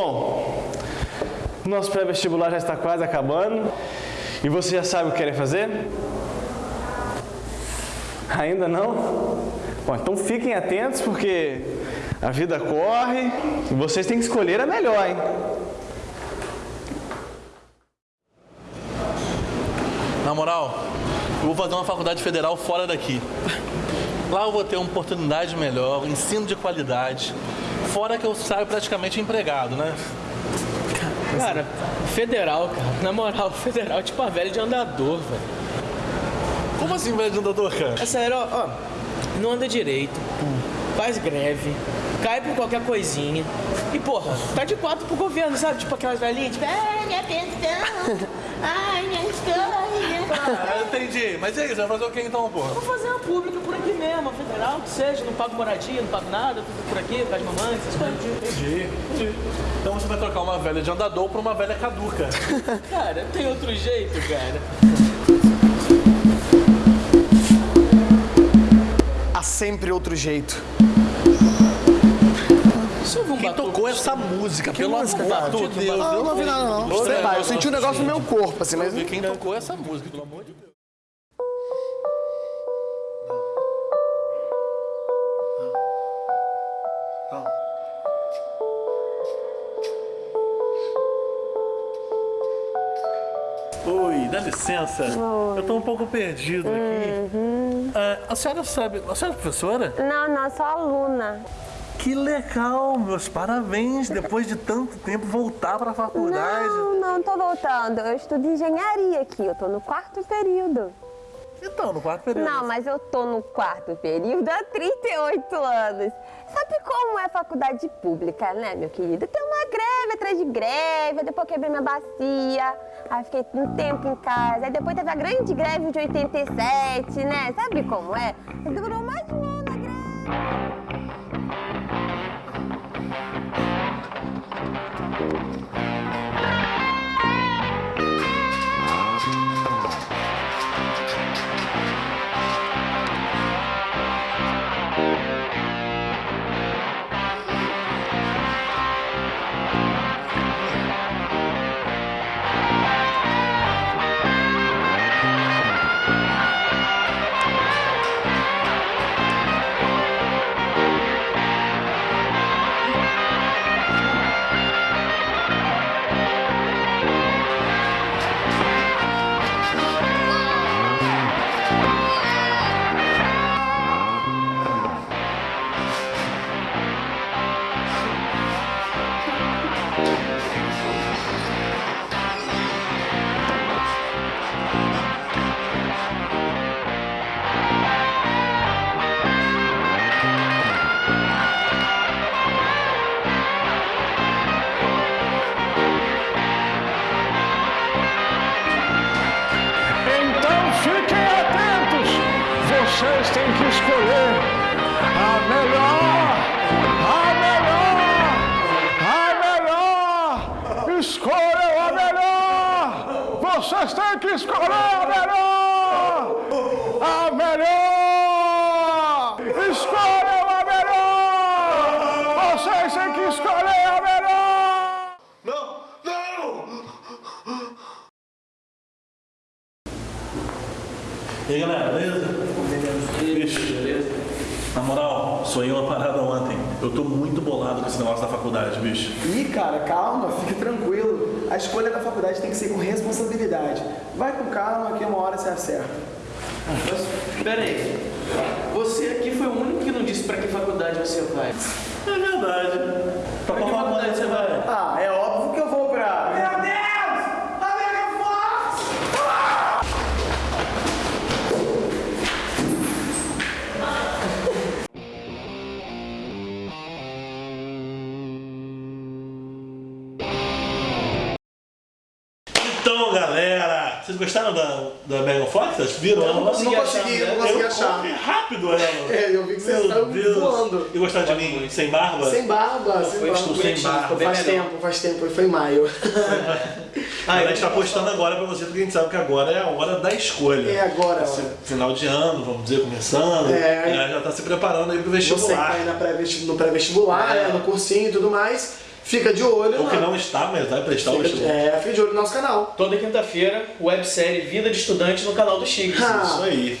Bom, nosso pré-vestibular já está quase acabando. E você já sabe o que quer fazer? Ainda não? Bom, então fiquem atentos porque a vida corre e vocês têm que escolher a melhor, hein? Na moral, eu vou fazer uma faculdade federal fora daqui. Lá eu vou ter uma oportunidade melhor, ensino de qualidade. Fora que eu saio praticamente empregado, né? Cara, federal, cara. Na moral, federal é tipo a velha de andador, velho. Como assim, velho de andador, cara? É sério, ó, ó, não anda direito, faz greve, cai por qualquer coisinha. E, porra, tá de quatro pro governo, sabe? Tipo aquelas velhinhas, tipo, ai, minha pensão, ai, minha escola. Ah, eu entendi. Mas e aí, você vai fazer o que então, porra? Vou fazer uma pública por aqui mesmo, a federal, que seja, não pago moradia, não pago nada, tudo por aqui, faz mamãe, essas coisas. Entendi, entendi. Então você vai trocar uma velha de andador por uma velha caduca. Cara, tem outro jeito, cara. Há sempre outro jeito. Um Quem batuque. tocou essa música, pelo música, amor de Deus. Ah, eu não ouvi nada, não. Sei lá, eu senti um negócio no meu corpo, assim, mas... Quem tocou essa música, pelo amor de Deus. Dá licença. Eu tô um pouco perdido aqui. Ah, a senhora sabe. A senhora é professora? Não, não, sou aluna. Que legal, meus parabéns. Depois de tanto tempo voltar pra faculdade. Não, não tô voltando. Eu estudo engenharia aqui, eu tô no quarto período. Então, no quarto período. Não, mas eu tô no quarto período há 38 anos. Sabe como é faculdade pública, né, meu querido? Tem uma greve atrás de greve, depois quebrei minha bacia, aí fiquei um tempo em casa, aí depois teve a grande greve de 87, né? Sabe como é? Durou mais de um ano a greve. Melhor, a melhor, a melhor! Escolham a melhor! Vocês têm que escolher a melhor! A melhor! Escolham a melhor! Vocês têm que escolher a melhor! Não! Não! E aí, galera, beleza? Bicho, beleza? Na moral, sonhei uma parada ontem. Eu tô muito bolado com esse negócio da faculdade, bicho. Ih, cara, calma, fique tranquilo. A escolha da faculdade tem que ser com responsabilidade. Vai com calma que uma hora você acerta. Mas, pera aí. Você aqui foi o único que não disse pra que faculdade você vai. É verdade. Pra Pra que qual faculdade você vai? Ah, é Então, galera, vocês gostaram da, da Megan Fox? Vocês viram ela? Não consegui, não consegui Eu achar. corri rápido ela. É, eu vi que vocês Meu estavam Deus. voando. E gostaram de mim sem barba? Sem barba, sem Foi barba. Estou sem barba. bem Faz melhor. tempo, faz tempo, foi em maio. Ah, a gente tá postando agora pra você, porque a gente sabe que agora é a hora da escolha. É agora, Esse. Final de ano, vamos dizer, começando. É. Ela já tá se preparando aí pro Você que tá vestibular. aí na pré-vesti- no pré-vestibular, É. né, no cursinho e tudo mais, Fica de olho. O que não está, mas vai prestar o vestibular. é, fica de olho no nosso canal. Toda quinta-feira, websérie Vida de Estudante no canal do Chiques. Ah, Isso aí.